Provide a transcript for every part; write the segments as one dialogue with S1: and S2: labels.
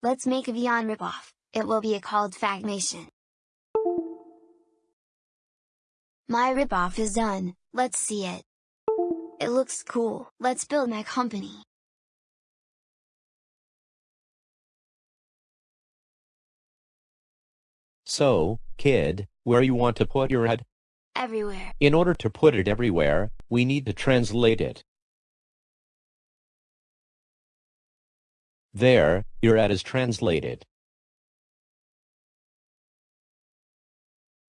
S1: Let's make a Vyond ripoff, it will be a called Fagmation. My ripoff is done, let's see it. It looks cool, let's build my company.
S2: So, kid, where you want to put your head?
S1: Everywhere.
S2: In order to put it everywhere, we need to translate it. There, your ad is translated.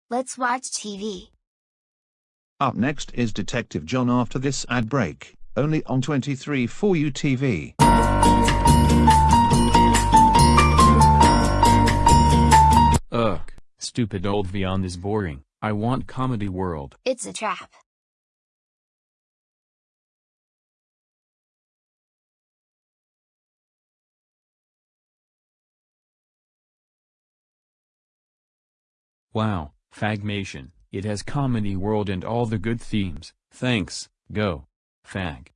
S1: Let's watch TV.
S3: Up next is Detective John after this ad break, only on 23 for you TV.
S4: Ugh, stupid old Vyond is boring. I want Comedy World.
S1: It's a trap.
S4: Wow, Fagmation. It has Comedy World and all the good themes. Thanks, go. Fag.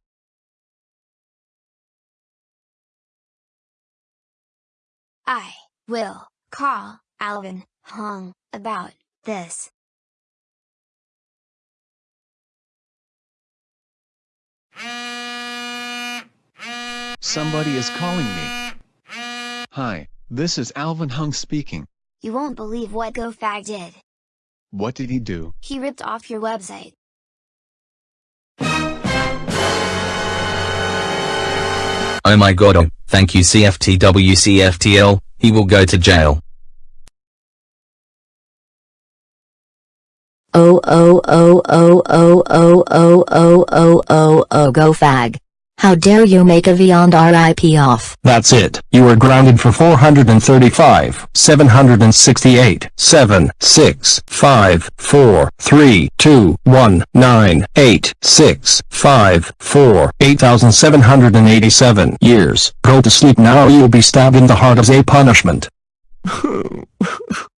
S1: I will call Alvin Hung about this.
S5: Somebody is calling me. Hi, this is Alvin Hung speaking.
S1: You won't believe what GoFag did.
S5: What did he do?
S1: He ripped off your website.
S6: Oh my god oh, thank you CFTWCFTL, he will go to jail.
S7: Oh oh oh oh oh oh oh oh oh oh oh go fag. How dare you make a Vyond RIP off.
S8: That's it. You are grounded for 435, 768, 7, 6, 5, 4, 3, 2, 1, 9, 8, 6, 5, 4, 8,787 years. Go to sleep now or you'll be stabbed in the heart as a punishment.